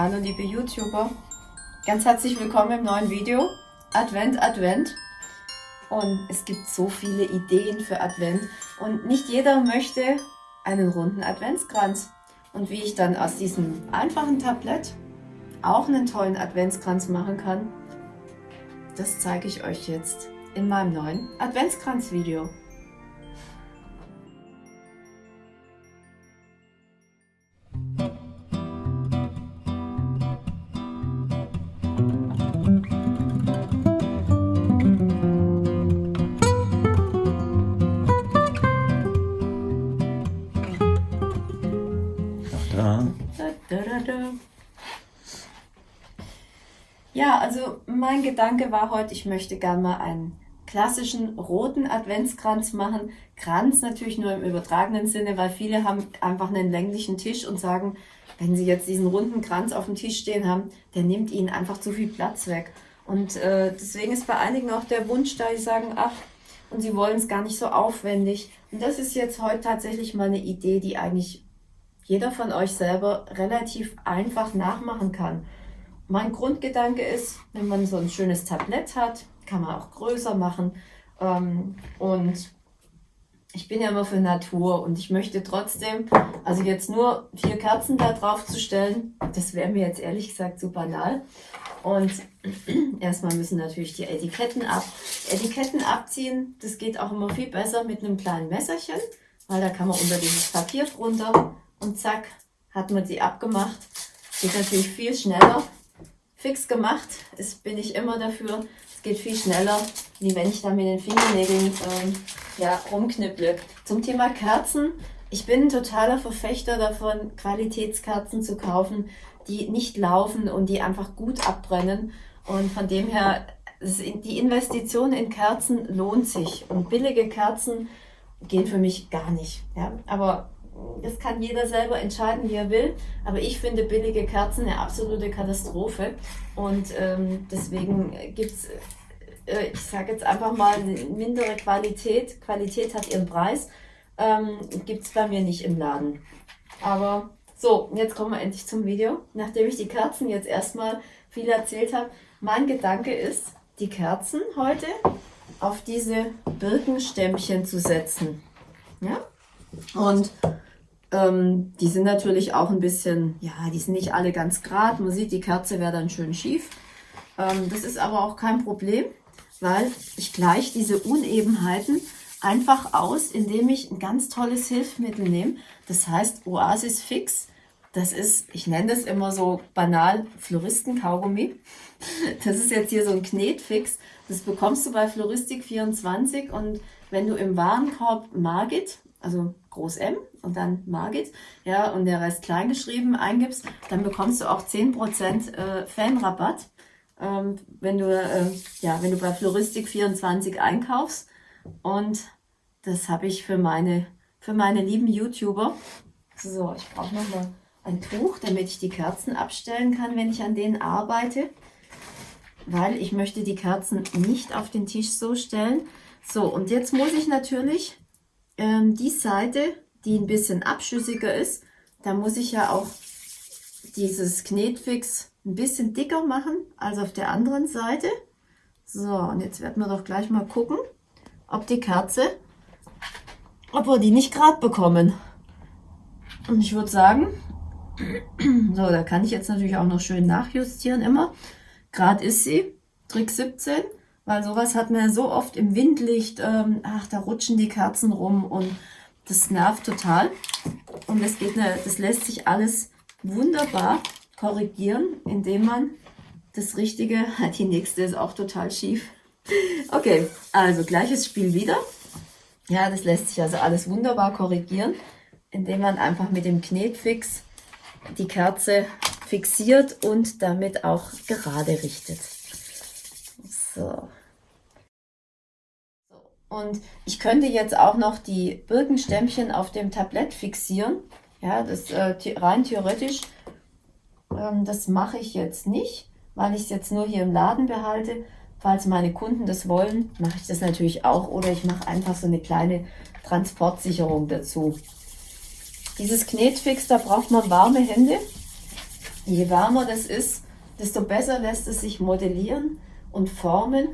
Hallo liebe YouTuber, ganz herzlich willkommen im neuen Video. Advent, Advent. Und es gibt so viele Ideen für Advent und nicht jeder möchte einen runden Adventskranz. Und wie ich dann aus diesem einfachen Tablett auch einen tollen Adventskranz machen kann, das zeige ich euch jetzt in meinem neuen Adventskranz-Video. Mein Gedanke war heute, ich möchte gerne mal einen klassischen roten Adventskranz machen. Kranz natürlich nur im übertragenen Sinne, weil viele haben einfach einen länglichen Tisch und sagen, wenn sie jetzt diesen runden Kranz auf dem Tisch stehen haben, der nimmt ihnen einfach zu viel Platz weg. Und äh, deswegen ist bei einigen auch der Wunsch da, die sagen, ach, und sie wollen es gar nicht so aufwendig. Und das ist jetzt heute tatsächlich mal eine Idee, die eigentlich jeder von euch selber relativ einfach nachmachen kann. Mein Grundgedanke ist, wenn man so ein schönes Tablett hat, kann man auch größer machen. Ähm, und ich bin ja immer für Natur und ich möchte trotzdem, also jetzt nur vier Kerzen da drauf zu stellen, das wäre mir jetzt ehrlich gesagt zu banal. Und erstmal müssen natürlich die Etiketten ab. Etiketten abziehen, das geht auch immer viel besser mit einem kleinen Messerchen, weil da kann man unter dieses Papier drunter und zack, hat man sie abgemacht. Geht natürlich viel schneller. Fix gemacht ist, bin ich immer dafür. Es geht viel schneller, wie wenn ich da mit den Fingernägeln ähm, ja, rumknipple. Zum Thema Kerzen. Ich bin ein totaler Verfechter davon, Qualitätskerzen zu kaufen, die nicht laufen und die einfach gut abbrennen. Und von dem her, die Investition in Kerzen lohnt sich. Und billige Kerzen gehen für mich gar nicht. Ja? Aber das kann jeder selber entscheiden, wie er will. Aber ich finde billige Kerzen eine absolute Katastrophe. Und ähm, deswegen gibt es, äh, ich sage jetzt einfach mal, mindere Qualität. Qualität hat ihren Preis. Ähm, gibt es bei mir nicht im Laden. Aber so, jetzt kommen wir endlich zum Video. Nachdem ich die Kerzen jetzt erstmal viel erzählt habe, mein Gedanke ist, die Kerzen heute auf diese Birkenstämmchen zu setzen. Ja? Und ähm, die sind natürlich auch ein bisschen, ja, die sind nicht alle ganz gerade. Man sieht, die Kerze wäre dann schön schief. Ähm, das ist aber auch kein Problem, weil ich gleiche diese Unebenheiten einfach aus, indem ich ein ganz tolles Hilfsmittel nehme. Das heißt Oasis Fix. Das ist, ich nenne das immer so banal, Floristen-Kaugummi. Das ist jetzt hier so ein Knetfix. Das bekommst du bei Floristik24 und wenn du im Warenkorb Margit, also Groß M und dann Margit, ja, und der Rest klein geschrieben eingibst, dann bekommst du auch 10% äh, Fanrabatt, ähm, wenn du, äh, ja, wenn du bei Floristik24 einkaufst. Und das habe ich für meine, für meine lieben YouTuber. So, ich brauche nochmal ein Tuch, damit ich die Kerzen abstellen kann, wenn ich an denen arbeite. Weil ich möchte die Kerzen nicht auf den Tisch so stellen. So, und jetzt muss ich natürlich ähm, die Seite, die ein bisschen abschüssiger ist, da muss ich ja auch dieses Knetfix ein bisschen dicker machen als auf der anderen Seite. So, und jetzt werden wir doch gleich mal gucken, ob die Kerze, ob wir die nicht gerade bekommen. Und ich würde sagen, so, da kann ich jetzt natürlich auch noch schön nachjustieren immer. Gerade ist sie, Trick 17. Weil sowas hat man so oft im Windlicht, ähm, ach, da rutschen die Kerzen rum und das nervt total. Und das, geht das lässt sich alles wunderbar korrigieren, indem man das Richtige, die nächste ist auch total schief. Okay, also gleiches Spiel wieder. Ja, das lässt sich also alles wunderbar korrigieren, indem man einfach mit dem Knetfix die Kerze fixiert und damit auch gerade richtet. So. Und ich könnte jetzt auch noch die Birkenstämmchen auf dem Tablett fixieren. Ja, das äh, rein theoretisch. Ähm, das mache ich jetzt nicht, weil ich es jetzt nur hier im Laden behalte. Falls meine Kunden das wollen, mache ich das natürlich auch. Oder ich mache einfach so eine kleine Transportsicherung dazu. Dieses Knetfix, da braucht man warme Hände. je warmer das ist, desto besser lässt es sich modellieren und formen.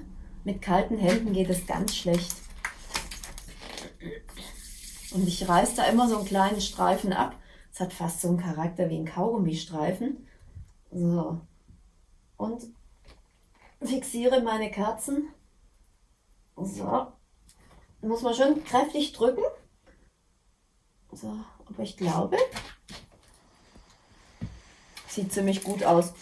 Mit kalten Händen geht es ganz schlecht. Und ich reiße da immer so einen kleinen Streifen ab. Es hat fast so einen Charakter wie ein Kaugummistreifen. So. Und fixiere meine Kerzen. So. Muss man schon kräftig drücken. So, aber ich glaube, sieht ziemlich gut aus.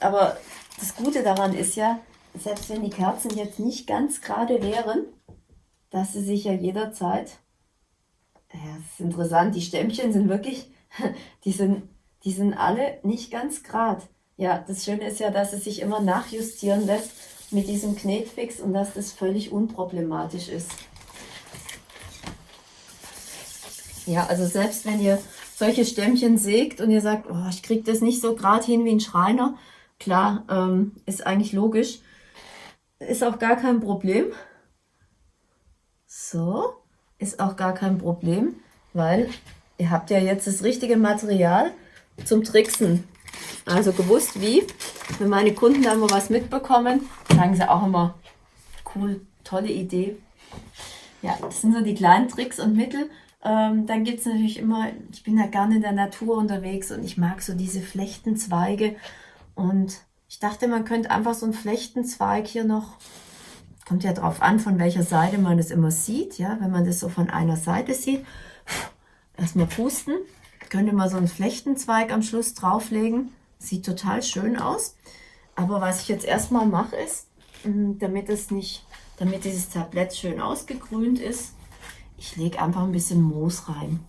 Aber das Gute daran ist ja, selbst wenn die Kerzen jetzt nicht ganz gerade wären, dass sie sich ja jederzeit, ja, das ist interessant, die Stämmchen sind wirklich, die sind, die sind alle nicht ganz gerade. Ja, das Schöne ist ja, dass es sich immer nachjustieren lässt mit diesem Knetfix und dass das völlig unproblematisch ist. Ja, also selbst wenn ihr solche Stämmchen sägt und ihr sagt, oh, ich kriege das nicht so gerade hin wie ein Schreiner, klar, ähm, ist eigentlich logisch, ist auch gar kein Problem. So, ist auch gar kein Problem, weil ihr habt ja jetzt das richtige Material zum Tricksen. Also gewusst wie. Wenn meine Kunden da mal was mitbekommen, sagen sie auch immer, cool, tolle Idee. Ja, das sind so die kleinen Tricks und Mittel. Ähm, dann gibt es natürlich immer, ich bin ja gerne in der Natur unterwegs und ich mag so diese Flechtenzweige. Und ich dachte, man könnte einfach so einen Flechtenzweig hier noch, kommt ja drauf an, von welcher Seite man das immer sieht. Ja, wenn man das so von einer Seite sieht, erstmal pusten. Könnte man so einen Flechtenzweig am Schluss drauflegen. Sieht total schön aus. Aber was ich jetzt erstmal mache ist, mm, damit es nicht, damit dieses Tablett schön ausgegrünt ist, ich lege einfach ein bisschen Moos rein.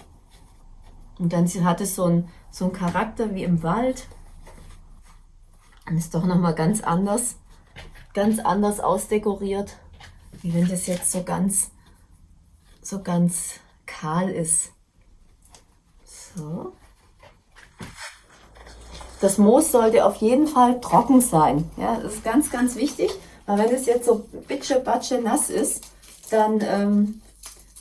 Und dann hat es so einen, so einen Charakter wie im Wald. Und ist doch nochmal ganz anders, ganz anders ausdekoriert, wie wenn das jetzt so ganz, so ganz kahl ist. So. Das Moos sollte auf jeden Fall trocken sein. Ja, das ist ganz, ganz wichtig. Weil wenn es jetzt so bitsche, batsche nass ist, dann, ähm,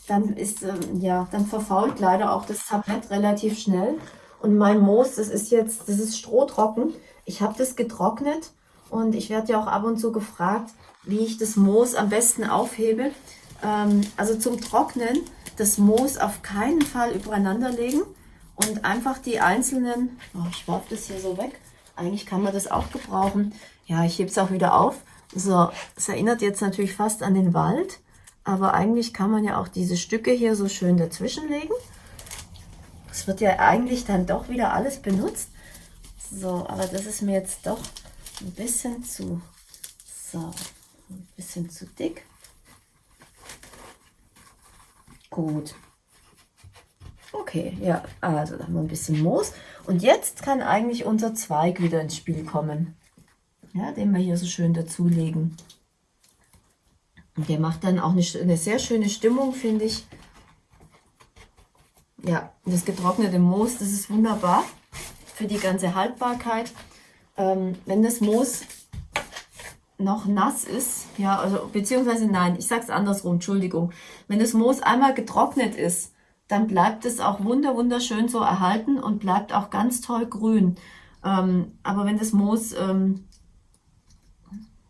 dann ist, ähm, ja, dann verfault leider auch das Tablett relativ schnell. Und mein Moos, das ist jetzt, das ist strohtrocken. Ich habe das getrocknet und ich werde ja auch ab und zu gefragt, wie ich das Moos am besten aufhebe. Ähm, also zum Trocknen das Moos auf keinen Fall übereinander legen und einfach die einzelnen, oh, ich werfe das hier so weg, eigentlich kann man das auch gebrauchen. Ja, ich hebe es auch wieder auf. So, es erinnert jetzt natürlich fast an den Wald, aber eigentlich kann man ja auch diese Stücke hier so schön dazwischen legen. Es wird ja eigentlich dann doch wieder alles benutzt. So, aber das ist mir jetzt doch ein bisschen zu, so, ein bisschen zu dick. Gut, Okay, ja, also da haben wir ein bisschen Moos. Und jetzt kann eigentlich unser Zweig wieder ins Spiel kommen. Ja, den wir hier so schön dazulegen. Und der macht dann auch eine, eine sehr schöne Stimmung, finde ich. Ja, das getrocknete Moos, das ist wunderbar für die ganze Haltbarkeit. Ähm, wenn das Moos noch nass ist, ja, also beziehungsweise nein, ich sage es andersrum, Entschuldigung. Wenn das Moos einmal getrocknet ist, dann bleibt es auch wunder wunderschön so erhalten und bleibt auch ganz toll grün. Ähm, aber wenn das Moos, ähm,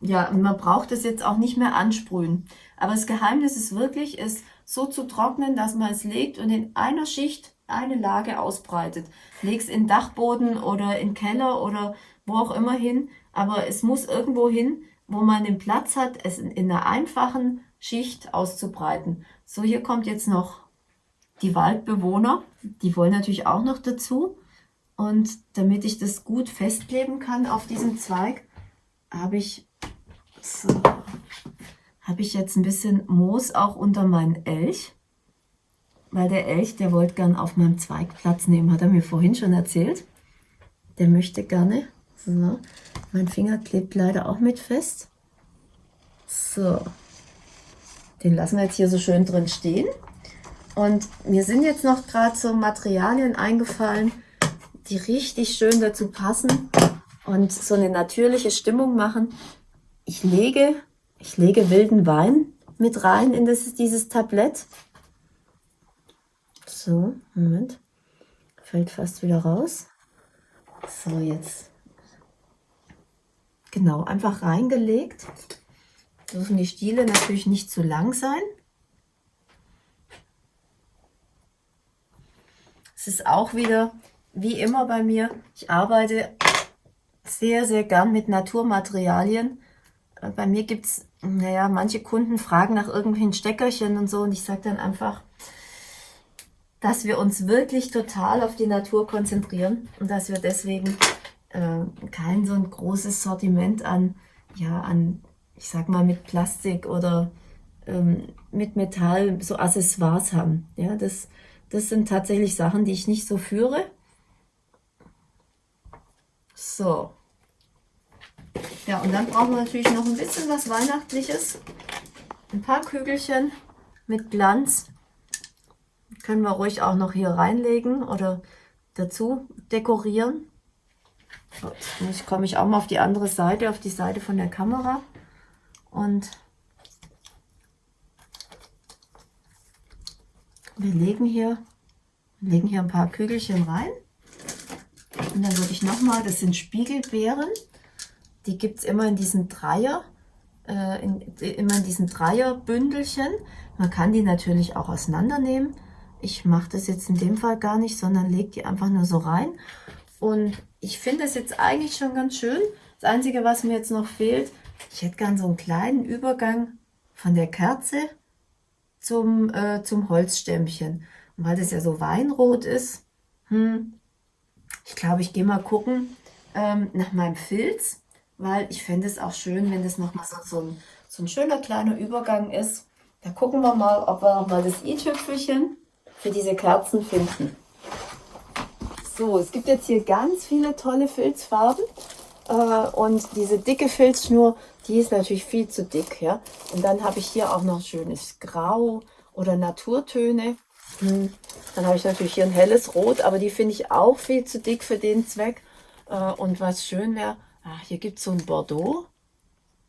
ja, man braucht es jetzt auch nicht mehr ansprühen. Aber das Geheimnis ist wirklich, es so zu trocknen, dass man es legt und in einer Schicht eine Lage ausbreitet. Leg's in Dachboden oder in Keller oder wo auch immer hin, aber es muss irgendwo hin, wo man den Platz hat, es in, in einer einfachen Schicht auszubreiten. So, hier kommt jetzt noch die Waldbewohner, die wollen natürlich auch noch dazu. Und damit ich das gut festkleben kann auf diesem Zweig, habe ich, so, habe ich jetzt ein bisschen Moos auch unter meinen Elch. Weil der Elch, der wollte gern auf meinem Zweig Platz nehmen, hat er mir vorhin schon erzählt. Der möchte gerne. So, mein Finger klebt leider auch mit fest. So, den lassen wir jetzt hier so schön drin stehen. Und mir sind jetzt noch gerade so Materialien eingefallen, die richtig schön dazu passen und so eine natürliche Stimmung machen. Ich lege, ich lege wilden Wein mit rein in das, dieses Tablett. So, Moment. Fällt fast wieder raus. So, jetzt genau, einfach reingelegt. Dürfen die Stiele natürlich nicht zu lang sein. Es ist auch wieder, wie immer bei mir, ich arbeite sehr, sehr gern mit Naturmaterialien. Äh, bei mir gibt es, naja, manche Kunden fragen nach irgendwelchen Steckerchen und so und ich sage dann einfach, dass wir uns wirklich total auf die Natur konzentrieren und dass wir deswegen äh, kein so ein großes Sortiment an, ja, an, ich sag mal, mit Plastik oder ähm, mit Metall, so Accessoires haben. Ja, das, das sind tatsächlich Sachen, die ich nicht so führe. So. Ja, und dann brauchen wir natürlich noch ein bisschen was Weihnachtliches. Ein paar Kügelchen mit Glanz. Können wir ruhig auch noch hier reinlegen oder dazu dekorieren. Jetzt komme ich auch mal auf die andere Seite, auf die Seite von der Kamera. Und wir legen hier, legen hier ein paar Kügelchen rein. Und dann würde ich nochmal, das sind Spiegelbeeren. Die gibt es immer in diesen Dreier, äh, in, immer in diesen Dreierbündelchen. Man kann die natürlich auch auseinandernehmen. Ich mache das jetzt in dem Fall gar nicht, sondern lege die einfach nur so rein. Und ich finde es jetzt eigentlich schon ganz schön. Das Einzige, was mir jetzt noch fehlt, ich hätte gern so einen kleinen Übergang von der Kerze zum, äh, zum Holzstämmchen. Und weil das ja so weinrot ist, hm, ich glaube, ich gehe mal gucken ähm, nach meinem Filz, weil ich fände es auch schön, wenn das nochmal so, so, so ein schöner kleiner Übergang ist. Da gucken wir mal, ob wir nochmal das i-Tüpfelchen für diese Kerzen finden. So, es gibt jetzt hier ganz viele tolle Filzfarben. Äh, und diese dicke Filzschnur, die ist natürlich viel zu dick. ja. Und dann habe ich hier auch noch schönes Grau oder Naturtöne. Hm. Dann habe ich natürlich hier ein helles Rot, aber die finde ich auch viel zu dick für den Zweck. Äh, und was schön wäre, ah, hier gibt es so ein Bordeaux.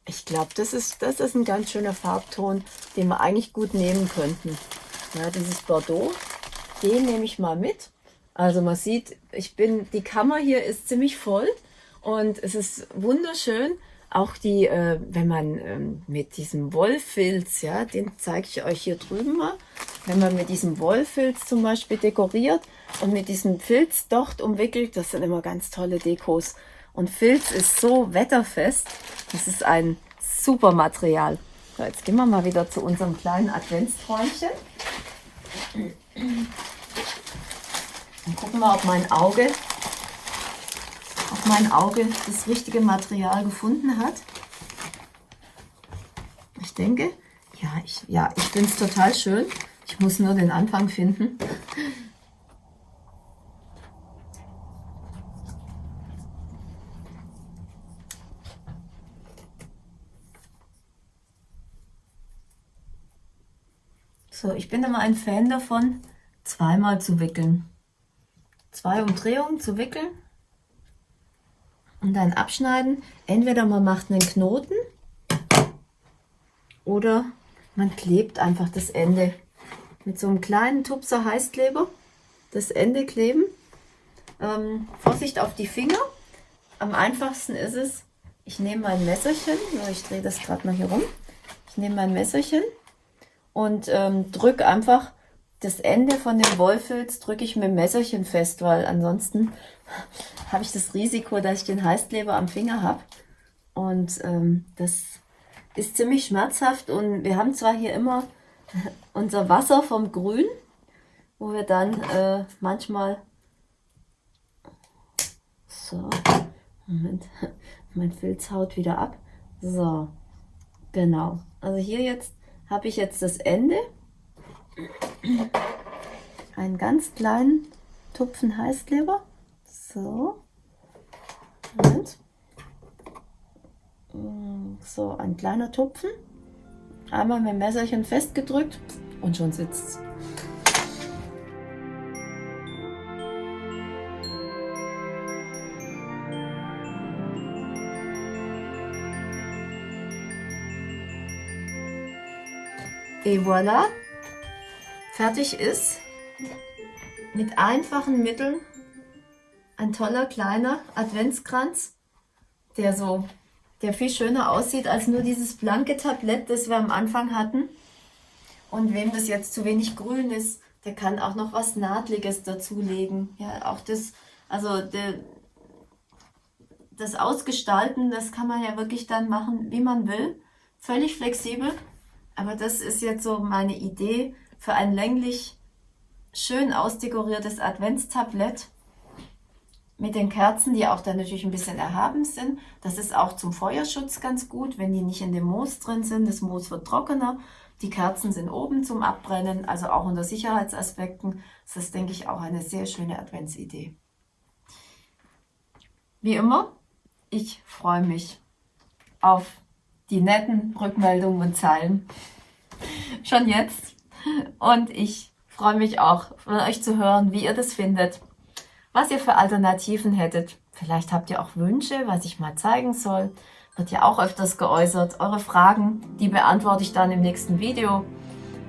Ich glaube, das ist, das ist ein ganz schöner Farbton, den wir eigentlich gut nehmen könnten. Ja, dieses Bordeaux, den nehme ich mal mit. Also man sieht, ich bin, die Kammer hier ist ziemlich voll und es ist wunderschön. Auch die, äh, wenn man ähm, mit diesem Wollfilz, ja, den zeige ich euch hier drüben mal, wenn man mit diesem Wollfilz zum Beispiel dekoriert und mit diesem Filz dort umwickelt, das sind immer ganz tolle Dekos. Und Filz ist so wetterfest, das ist ein super Material. So, jetzt gehen wir mal wieder zu unserem kleinen Adventsträumchen. Und gucken wir, ob mein Auge, ob mein Auge das richtige Material gefunden hat. Ich denke, ja, ich, ja, ich finde es total schön. Ich muss nur den Anfang finden. So, ich bin immer ein Fan davon, zweimal zu wickeln. Zwei Umdrehungen zu wickeln und dann abschneiden. Entweder man macht einen Knoten oder man klebt einfach das Ende mit so einem kleinen Tupser Heißkleber. Das Ende kleben. Ähm, Vorsicht auf die Finger. Am einfachsten ist es, ich nehme mein Messerchen, ich drehe das gerade mal hier rum. Ich nehme mein Messerchen und ähm, drücke einfach das Ende von dem Wollfilz drücke ich mit dem Messerchen fest, weil ansonsten habe ich das Risiko, dass ich den Heißkleber am Finger habe. Und ähm, das ist ziemlich schmerzhaft und wir haben zwar hier immer unser Wasser vom Grün, wo wir dann äh, manchmal so, Moment, mein Filz haut wieder ab. So, genau. Also hier jetzt habe ich jetzt das Ende. Einen ganz kleinen Tupfen Heißkleber. So. Moment. So, ein kleiner Tupfen. Einmal mit dem Messerchen festgedrückt und schon sitzt. Et voilà, fertig ist mit einfachen Mitteln ein toller kleiner Adventskranz, der so, der viel schöner aussieht als nur dieses blanke Tablett, das wir am Anfang hatten. Und wem das jetzt zu wenig grün ist, der kann auch noch was Nadliges dazulegen. Ja, auch das, also der, das Ausgestalten, das kann man ja wirklich dann machen, wie man will. Völlig flexibel. Aber das ist jetzt so meine Idee für ein länglich schön ausdekoriertes Adventstablett mit den Kerzen, die auch dann natürlich ein bisschen erhaben sind. Das ist auch zum Feuerschutz ganz gut, wenn die nicht in dem Moos drin sind. Das Moos wird trockener. Die Kerzen sind oben zum Abbrennen, also auch unter Sicherheitsaspekten. Das ist, denke ich, auch eine sehr schöne Adventsidee. Wie immer, ich freue mich auf die netten Rückmeldungen und Zeilen. Schon jetzt. Und ich freue mich auch, von euch zu hören, wie ihr das findet, was ihr für Alternativen hättet. Vielleicht habt ihr auch Wünsche, was ich mal zeigen soll. Wird ja auch öfters geäußert. Eure Fragen, die beantworte ich dann im nächsten Video.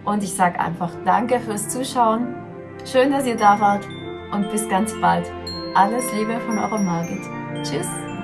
Und ich sage einfach Danke fürs Zuschauen. Schön, dass ihr da wart und bis ganz bald. Alles Liebe von eurer Margit. Tschüss.